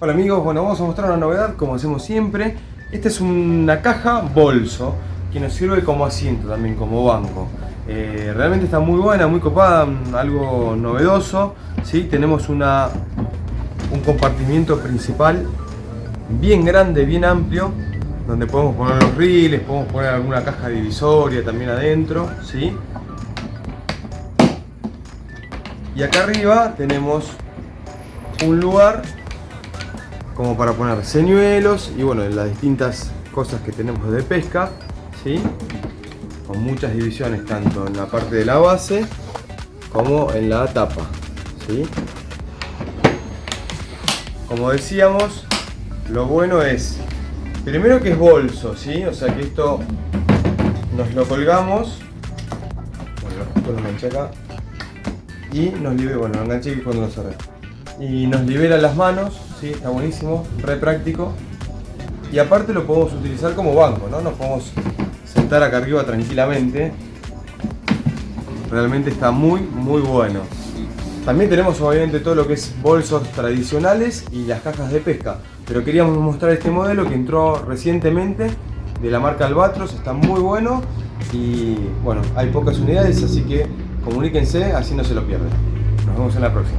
Hola amigos, bueno vamos a mostrar una novedad como hacemos siempre. Esta es una caja bolso que nos sirve como asiento también, como banco. Eh, realmente está muy buena, muy copada, algo novedoso. ¿sí? Tenemos una, un compartimiento principal bien grande, bien amplio, donde podemos poner los riles, podemos poner alguna caja divisoria también adentro. ¿sí? Y acá arriba tenemos un lugar como para poner señuelos y bueno, las distintas cosas que tenemos de pesca, ¿sí? con muchas divisiones tanto en la parte de la base como en la tapa. ¿sí? Como decíamos, lo bueno es, primero que es bolso, ¿sí? o sea que esto nos lo colgamos, y nos libera, cerré y nos libera las manos, ¿sí? está buenísimo, re práctico. Y aparte lo podemos utilizar como banco, ¿no? Nos podemos sentar acá arriba tranquilamente. Realmente está muy, muy bueno. También tenemos obviamente todo lo que es bolsos tradicionales y las cajas de pesca. Pero queríamos mostrar este modelo que entró recientemente de la marca Albatros, está muy bueno y bueno, hay pocas unidades, así que comuníquense, así no se lo pierden. Nos vemos en la próxima.